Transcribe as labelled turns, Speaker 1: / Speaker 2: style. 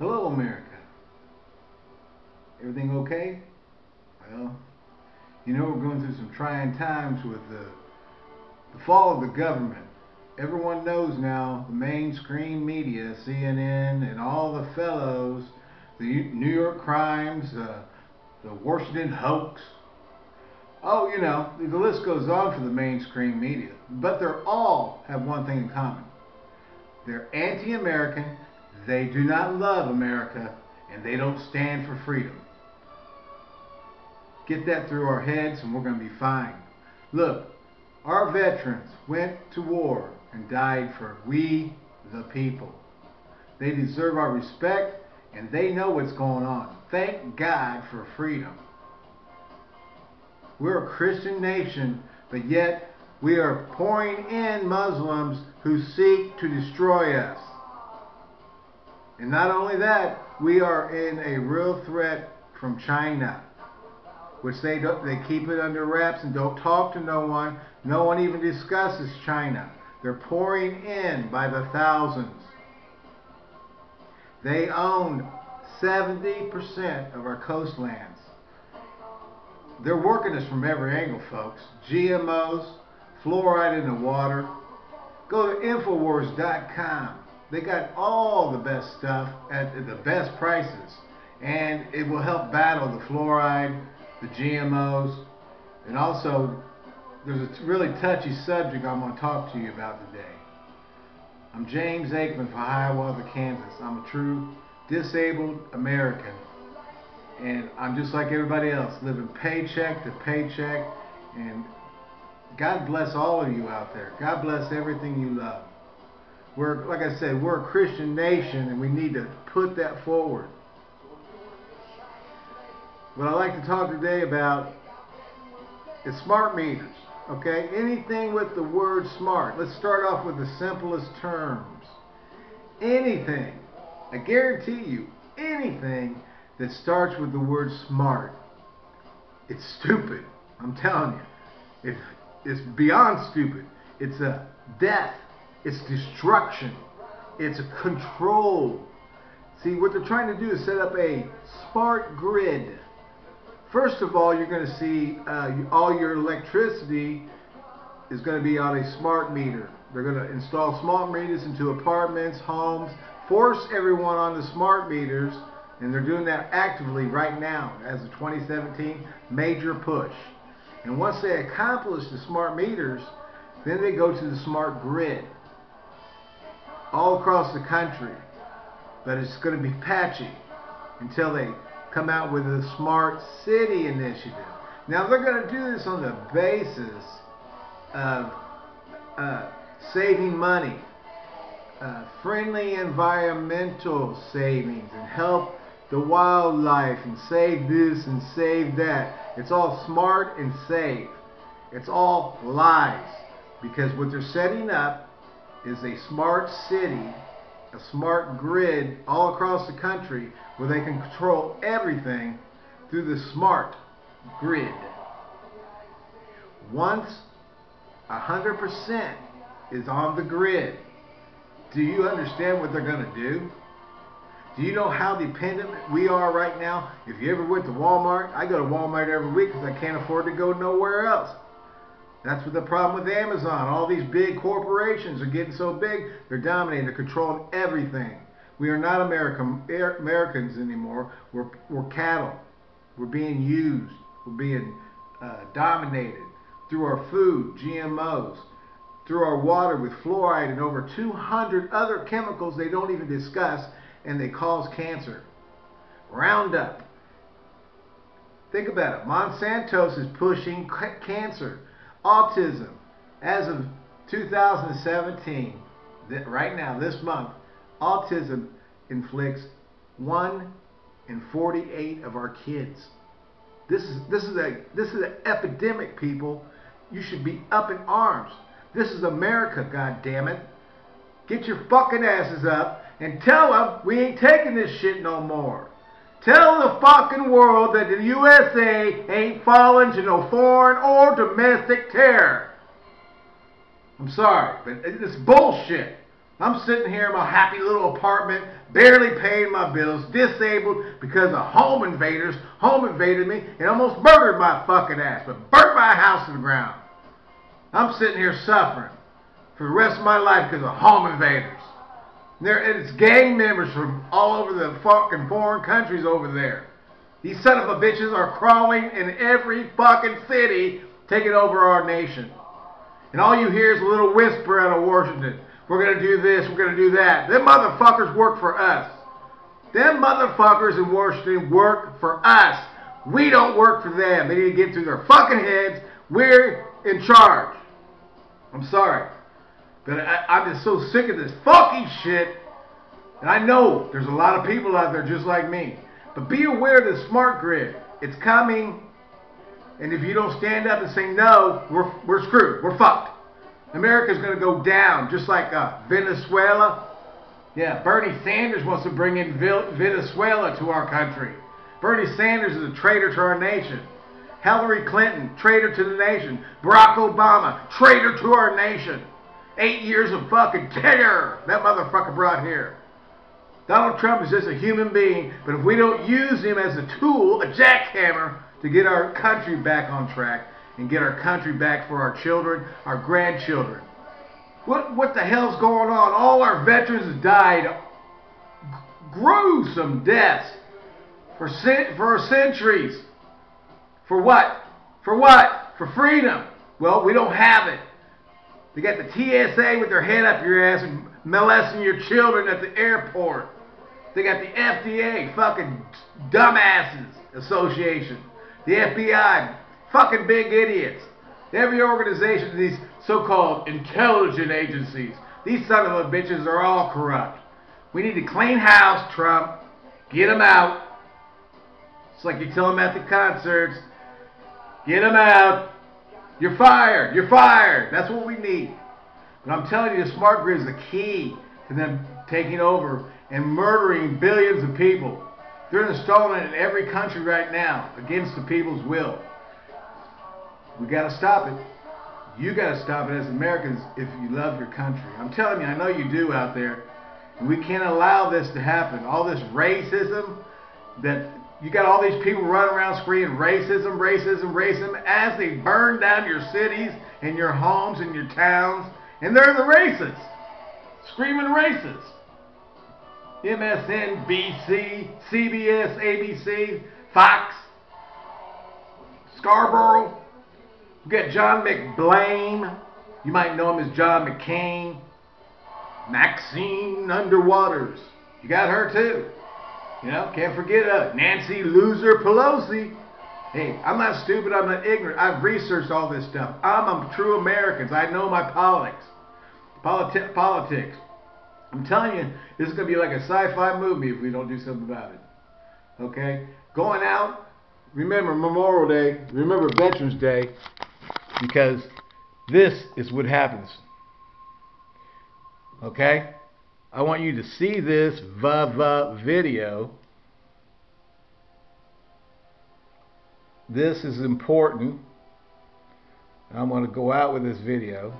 Speaker 1: Hello, America. Everything okay? Well, you know we're going through some trying times with the, the fall of the government. Everyone knows now the mainstream media, CNN, and all the fellows, the New York Crimes, uh, the Washington hoax. Oh, you know, the list goes on for the mainstream media. But they all have one thing in common. They're anti-American, they do not love America, and they don't stand for freedom. Get that through our heads and we're going to be fine. Look, our veterans went to war and died for we the people. They deserve our respect and they know what's going on. Thank God for freedom. We're a Christian nation, but yet we are pouring in Muslims who seek to destroy us. And not only that, we are in a real threat from China, which they they keep it under wraps and don't talk to no one. No one even discusses China. They're pouring in by the thousands. They own 70% of our coastlands. They're working us from every angle, folks. GMOs, fluoride in the water. Go to Infowars.com. They got all the best stuff at the best prices. And it will help battle the fluoride, the GMOs, and also there's a really touchy subject I'm going to talk to you about today. I'm James Aikman for Hiawatha, Kansas. I'm a true disabled American. And I'm just like everybody else, living paycheck to paycheck. And God bless all of you out there. God bless everything you love. We're, like I said, we're a Christian nation and we need to put that forward. What I'd like to talk today about is smart meters. Okay, anything with the word smart. Let's start off with the simplest terms. Anything, I guarantee you, anything that starts with the word smart, it's stupid. I'm telling you. It, it's beyond stupid. It's a death. It's destruction. It's control. See, what they're trying to do is set up a smart grid. First of all, you're going to see uh, all your electricity is going to be on a smart meter. They're going to install smart meters into apartments, homes, force everyone on the smart meters, and they're doing that actively right now as a 2017 major push. And once they accomplish the smart meters, then they go to the smart grid all across the country. But it's going to be patchy until they come out with a smart city initiative. Now they're going to do this on the basis of uh, saving money, uh, friendly environmental savings, and help the wildlife, and save this and save that. It's all smart and safe. It's all lies. Because what they're setting up is a smart city a smart grid all across the country where they can control everything through the smart grid. Once 100% is on the grid, do you understand what they're going to do? Do you know how dependent we are right now? If you ever went to Walmart, I go to Walmart every week because I can't afford to go nowhere else. That's what the problem with Amazon. All these big corporations are getting so big, they're dominating, they're controlling everything. We are not American, Americans anymore. We're, we're cattle. We're being used. We're being uh, dominated through our food, GMOs, through our water with fluoride and over 200 other chemicals they don't even discuss and they cause cancer. Roundup. Think about it. Monsanto's is pushing cancer Autism, as of 2017, right now, this month, autism inflicts 1 in 48 of our kids. This is this is a this is an epidemic, people. You should be up in arms. This is America, God damn it! Get your fucking asses up and tell them we ain't taking this shit no more. Tell the fucking world that the USA ain't falling to no foreign or domestic terror. I'm sorry, but it's bullshit. I'm sitting here in my happy little apartment, barely paying my bills, disabled because of home invaders, home invaded me, and almost murdered my fucking ass, but burnt my house to the ground. I'm sitting here suffering for the rest of my life because of home invaders. And it's gang members from all over the fucking foreign countries over there. These son of a bitches are crawling in every fucking city, taking over our nation. And all you hear is a little whisper out of Washington. We're going to do this, we're going to do that. Them motherfuckers work for us. Them motherfuckers in Washington work for us. We don't work for them. They need to get through their fucking heads. We're in charge. I'm sorry. But I, am just so sick of this fucking shit. And I know there's a lot of people out there just like me. But be aware of the smart grid. It's coming. And if you don't stand up and say no, we're, we're screwed. We're fucked. America's going to go down just like uh, Venezuela. Yeah, Bernie Sanders wants to bring in Venezuela to our country. Bernie Sanders is a traitor to our nation. Hillary Clinton, traitor to the nation. Barack Obama, traitor to our nation. Eight years of fucking terror that motherfucker brought here. Donald Trump is just a human being, but if we don't use him as a tool, a jackhammer, to get our country back on track and get our country back for our children, our grandchildren. What, what the hell's going on? All our veterans died gruesome deaths for, for centuries. For what? For what? For freedom. Well, we don't have it. They got the TSA with their head up your ass and molesting your children at the airport. They got the FDA, fucking dumbasses association. The FBI, fucking big idiots. Every organization, these so-called intelligence agencies, these son of a bitches are all corrupt. We need to clean house, Trump. Get them out. It's like you tell them at the concerts. Get them out. You're fired. You're fired. That's what we need. But I'm telling you, the smart grid is the key to them taking over and murdering billions of people. They're installing it in every country right now against the people's will. We got to stop it. You got to stop it as Americans if you love your country. I'm telling you, I know you do out there. We can't allow this to happen. All this racism that you got all these people running around screaming racism, racism, racism as they burn down your cities and your homes and your towns. And they're the racists. Screaming racists. MSNBC, CBS, ABC, Fox, Scarborough. We got John McBlame. You might know him as John McCain. Maxine Underwaters. You got her too. You know, can't forget uh, Nancy Loser Pelosi. Hey, I'm not stupid. I'm not ignorant. I've researched all this stuff. I'm a true American. I know my politics. Politi politics. I'm telling you, this is going to be like a sci-fi movie if we don't do something about it. Okay? Going out, remember Memorial Day, remember Veterans Day, because this is what happens. Okay? I want you to see this VA video. This is important. I'm going to go out with this video.